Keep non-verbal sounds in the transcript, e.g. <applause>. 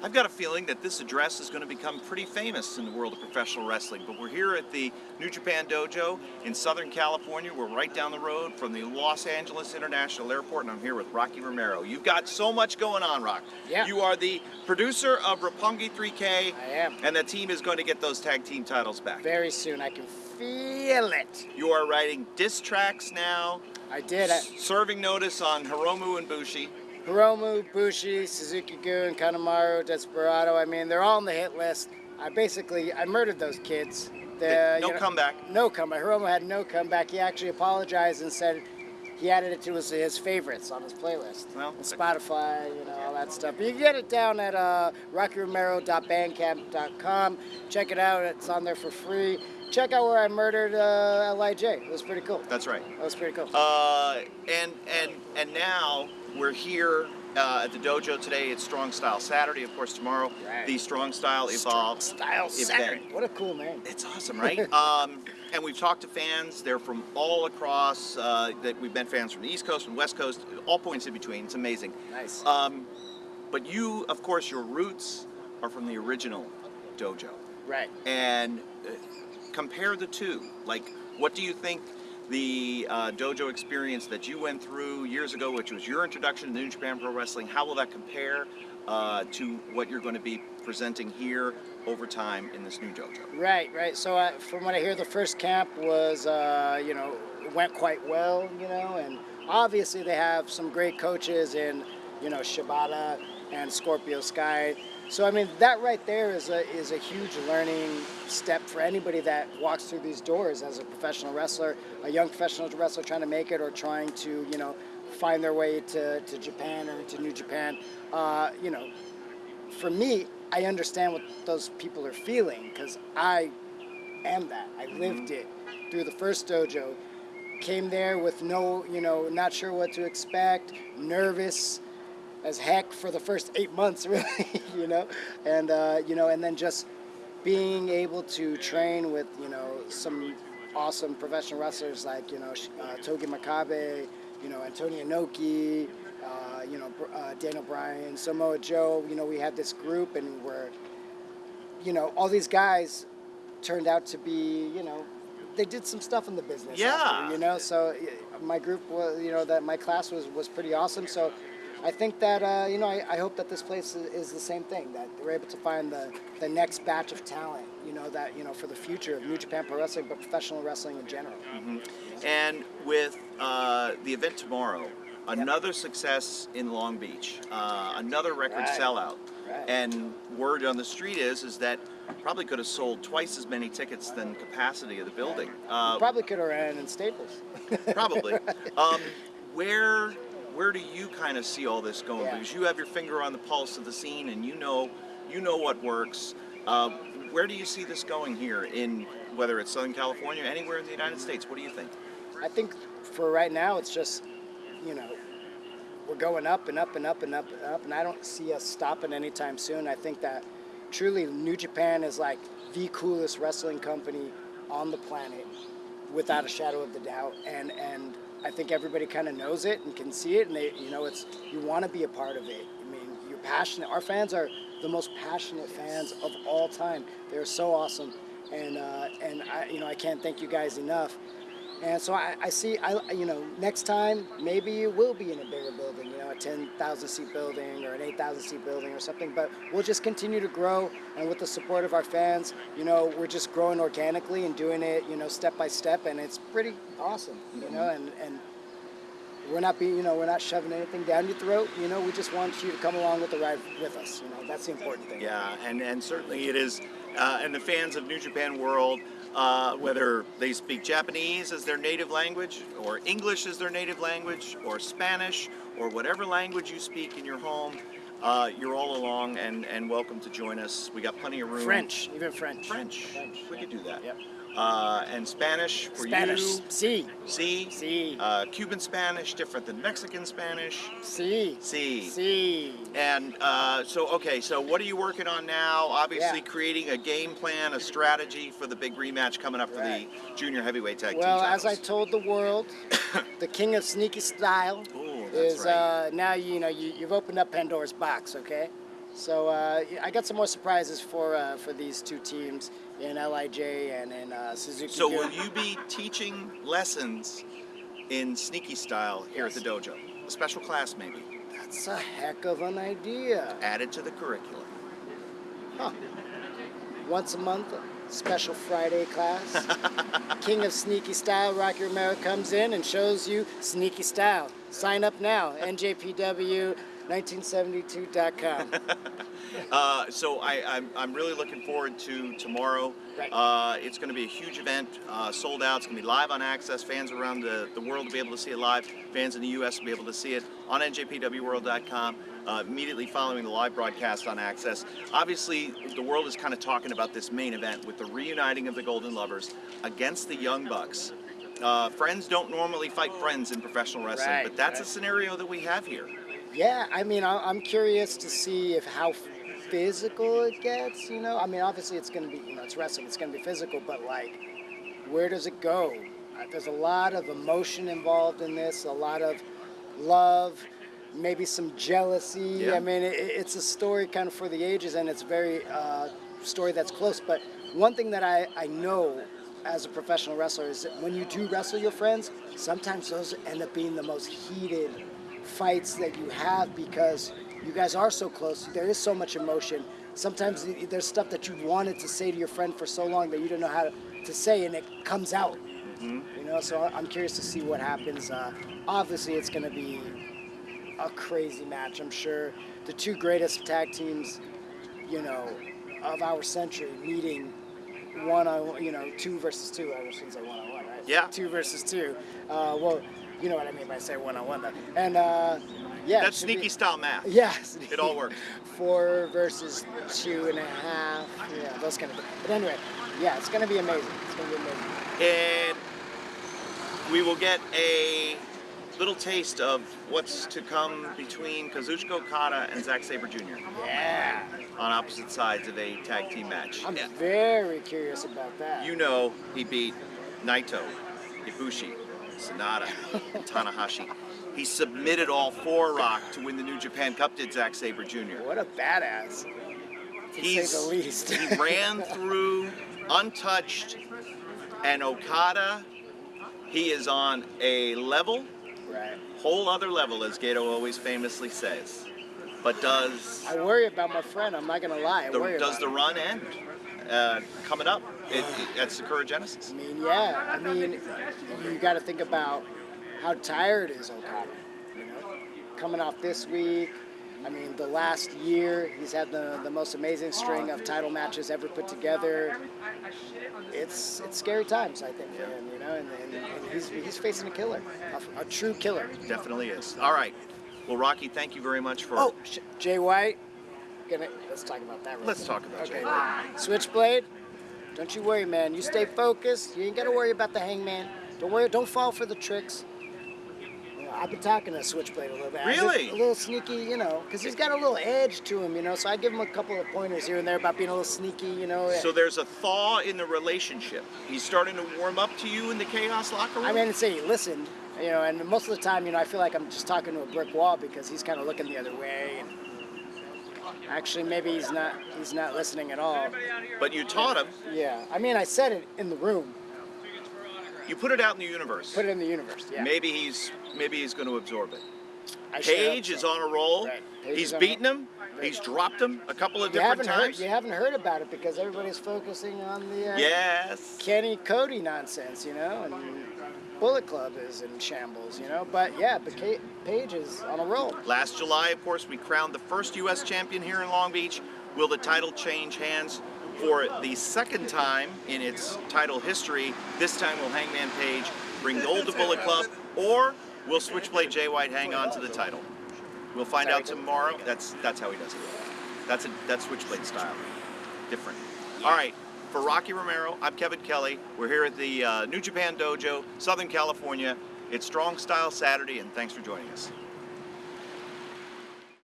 I've got a feeling that this address is going to become pretty famous in the world of professional wrestling, but we're here at the New Japan Dojo in Southern California. We're right down the road from the Los Angeles International Airport, and I'm here with Rocky Romero. You've got so much going on, Rock. Yeah. You are the producer of Roppongi 3K. I am. And the team is going to get those tag team titles back. Very soon. I can feel it. You are writing disc tracks now, I did. I, serving notice on Hiromu and Bushi. Hiromu, Bushi, Suzuki-gun, Kanemaru, Desperado. I mean, they're all on the hit list. I basically, I murdered those kids. The, no you know, comeback. No comeback. Hiromu had no comeback. He actually apologized and said he added it to his, his favorites on his playlist. Well, Spotify, you know, all that stuff. But you can get it down at uh, rockyromero.bandcamp.com. Check it out. It's on there for free. Check out where I murdered uh, Lij. It was pretty cool. That's right. That was pretty cool. Uh, and and and now we're here uh, at the dojo today. It's Strong Style Saturday, of course. Tomorrow, Right. the Strong Style Evolve Style event. Saturday. What a cool name. It's awesome, <laughs> right? um, and we've talked to fans. They're from all across. Uh, that we've met fans from the East Coast, from West Coast, all points in between. It's amazing. Nice. Um, but you, of course, your roots are from the original dojo. right. and uh, compare the two. Like, what do you think the uh, dojo experience that you went through years ago, which was your introduction to New Japan Pro Wrestling, how will that compare uh, to what you're going to be presenting here over time in this new dojo? Right, right. So uh, from what I hear, the first camp was, uh, you know, went quite well, you know, and obviously they have some great coaches in, you know, Shibata and Scorpio Sky. So I mean, that right there is a is a huge learning step for anybody that walks through these doors as a professional wrestler, a young professional wrestler trying to make it or trying to, you know, find their way to, to Japan or to New Japan. Uh, you know, for me, I understand what those people are feeling because I am that. I lived it through the first dojo. Came there with no, you know, not sure what to expect, nervous as heck for the first eight months, <laughs> really, you know, and uh, you know, and then just being able to train with, you know, some awesome professional wrestlers like, you know, uh, Togi Makabe, you know, Antonio Inoki, uh, you know, uh, Daniel Bryan, Samoa Joe. You know, we had this group, and we're, you know, all these guys turned out to be, you know, they did some stuff in the business. Yeah. after, you know, so my group was, you know, that my class was was pretty awesome. So. I think that uh, you know I, I hope that this place is, is the same thing that we're able to find the, the next batch of talent you know that you know for the future of New Japan Pro Wrestling but professional wrestling in general. And with uh, the event tomorrow, another success in Long Beach, uh, another record Right. sellout. Right. And word on the street is is that probably could have sold twice as many tickets than capacity of the building. Uh, Probably could have ran in Staples. <laughs> Probably. um, where where do you kind of see all this going? Yeah. Because you have your finger on the pulse of the scene, and you know you know what works. Uh, where do you see this going here in whether it's Southern California, anywhere in the United States? What do you think? I think for right now, it's just, you know, we're going up and up and up and up and up, and I don't see us stopping anytime soon. I think that truly New Japan is like the coolest wrestling company on the planet, without a shadow of the doubt. And and I think everybody kind of knows it and can see it, and they, you know, it's you want to be a part of it. I mean, you're passionate. Our fans are the most passionate fans of all time. They're so awesome, and uh, and I, you know, I can't thank you guys enough. And so I, I see, I, you know, next time maybe it will be in a bigger building, you know, a 10,000 seat building or an 8,000 seat building or something. But we'll just continue to grow, and with the support of our fans, you know, we're just growing organically and doing it, you know, step by step, and it's pretty awesome, you know, mm-hmm. and and we're not being, you know, we're not shoving anything down your throat, you know. We just want you to come along with the ride with us, you know. That's the important thing. Yeah, and, and certainly it is. Uh, and the fans of New Japan World, uh, whether they speak Japanese as their native language, or English as their native language, or Spanish, or whatever language you speak in your home, uh, you're all along and, and welcome to join us. We got plenty of room. French, even French. French. French, We yeah. could do that. Yep. Uh, and Spanish for Spanish. you. Si. See? Si. Uh, Cuban Spanish, different than Mexican Spanish. Si. See. Si. And uh, so, okay, so what are you working on now? Obviously, Yeah. creating a game plan, a strategy for the big rematch coming up for Right. the junior heavyweight tag Well, team as I told the world, <coughs> the king of sneaky style, Ooh, is right. uh, now you know you, you've opened up Pandora's box. Okay, so uh, I got some more surprises for uh, for these two teams in Lij and in uh, Suzuki. So will you be teaching lessons in sneaky style here at the dojo? A special class maybe That's a heck of an idea. added to the curriculum. Huh. Once a month, special Friday class. <laughs> King of Sneaky Style, Rocky Romero comes in and shows you sneaky style. Sign up now, njpw1972.com. <laughs> Uh, so I, I'm, I'm really looking forward to tomorrow. Right. Uh, it's going to be a huge event, uh, sold out. It's going to be live on AXS. Fans around the, the world will be able to see it live. Fans in the U.S. will be able to see it on njpwworld.com uh, immediately following the live broadcast on AXS. Obviously, the world is kind of talking about this main event with the reuniting of the Golden Lovers against the Young Bucks. Uh, friends don't normally fight friends in professional wrestling, Right, but that's a scenario that we have here. Yeah, I mean, I'm curious to see if how physical it gets. You know, I mean, obviously it's going to be, you know, it's wrestling, it's going to be physical, but like, where does it go? Uh, There's a lot of emotion involved in this, a lot of love, maybe some jealousy. Yeah. I mean, it, it's a story kind of for the ages, and it's very uh, story that's close. But one thing that I, I know as a professional wrestler is that when you do wrestle your friends, sometimes those end up being the most heated fights that you have because you guys are so close. There is so much emotion. Sometimes there's stuff that you wanted to say to your friend for so long that you don't know how to, to say, and it comes out. You know, so I'm curious to see what happens. Uh, obviously, it's going to be a crazy match. I'm sure the two greatest tag teams, you know, of our century meeting one on, you know, two versus two. I shouldn't say one on one, right? Yeah. Two versus two. Uh, well, you know what I mean by say one on one. And uh, yeah, That's should be- sneaky style math. <laughs> Yes. It all works. Four versus two and a half. Yeah, those kind of things. But anyway, yeah, it's going to be amazing. It's going to be amazing. and we will get a little taste of what's to come between Kazuchika Okada and Zack Sabre Jr. Yeah. on opposite sides of a tag team match. I'm very curious about that. You know he beat Naito, Ibushi, Sanada, and <laughs> Tanahashi. He submitted all four Rock to win the New Japan Cup, did Zack Sabre Jr. What a badass. To He's, say the least. he ran <laughs> through untouched, and Okada, he is on a level right. whole other level, as Gedo always famously says. But does I worry about my friend. I'm not gonna lie. I the, does the him. run end uh, coming up it, it, at Sakura Genesis? I mean, yeah. I mean, you got to think about how tired is Okada. You know, coming off this week. I mean, the last year he's had the, the most amazing string of title matches ever put together. It's it's scary times, I think, for him. You know, and, and, and he's he's facing a killer, a, a true killer. Definitely is. All right. Well, Rocky, thank you very much for. Oh, Sh- Jay White. Gonna let's talk about that. Real Let's quick. talk about okay. Jay wait. Switchblade. Don't you worry, man. You stay focused. You ain't gotta worry about the hangman. Don't worry. Don't fall for the tricks. I've been talking to Switchblade a little bit. Really? A little sneaky, you know, because he's got a little edge to him, you know. So I give him a couple of pointers here and there about being a little sneaky, you know. So there's a thaw in the relationship. He's starting to warm up to you in the chaos locker room. I mean, say he listened, you know, and most of the time, you know, I feel like I'm just talking to a brick wall because he's kind of looking the other way. And actually, maybe he's not. He's not listening at all. but you taught him. Yeah, I mean, I said it in the room. You put it out in the universe. Put it in the universe. Yeah. Maybe he's maybe he's going to absorb it. I Page is so. on a roll. Right. He's is on a beaten him. He's dropped him a couple of You different haven't heard. You haven't heard about it because everybody's focusing on the uh, Yes. Kenny Cody nonsense, you know, and Bullet Club is in shambles, you know. But yeah, but Page is on a roll. Last July, of course, we crowned the first U.S. champion here in Long Beach. Will the title change hands for the second time in its title history? This time, will Hangman Page bring gold to Bullet Club, or will Switchblade Jay White hang on to the title? We'll find out tomorrow. That's that's how he does it. That's a that's Switchblade style. Different. All right. For Rocky Romero, I'm Kevin Kelly. We're here at the uh, New Japan Dojo, Southern California. It's Strong Style Saturday, and thanks for joining us.